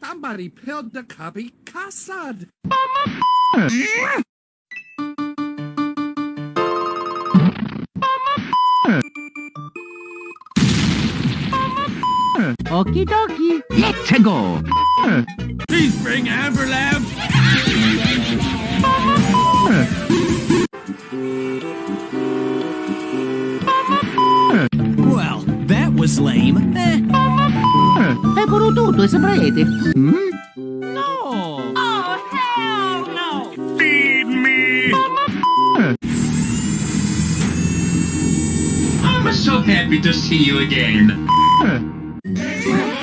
Somebody peeled the cubby cassad. Okie dokie. Let's go. Well, that was lame. Eh. Eccolo tutto, e sembrate. Hmm? No! Oh, hell no! Feed me! Eh. I'm so happy to see you again. Eh. Eh.